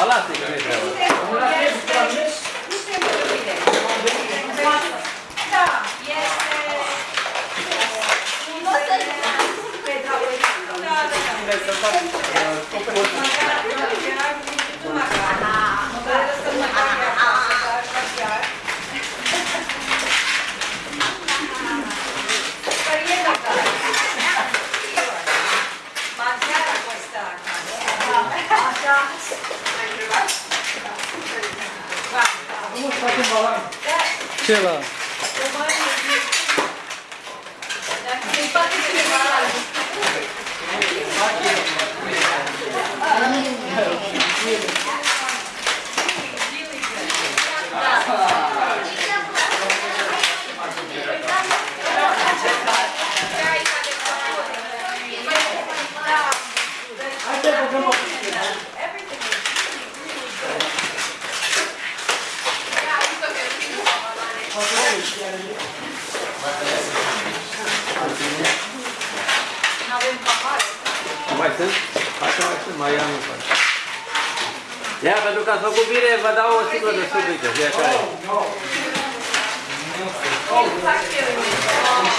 Dar lasă-i că nu-i treabă. Nu se bine. Da, este... 谢了。Da, da, da. Ce la? Mai sunt? Hai că mai sunt, mai am un pas. Ia, pentru că ați făcut bine, vă dau o sticlă de suc, uite, fiecare. Mi-am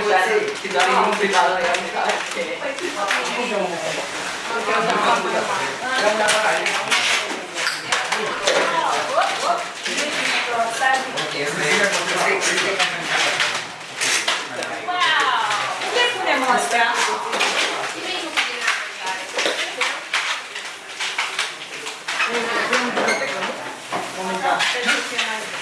você que dá um cuidado aí, um cara que é. mostrar. Vamos lá.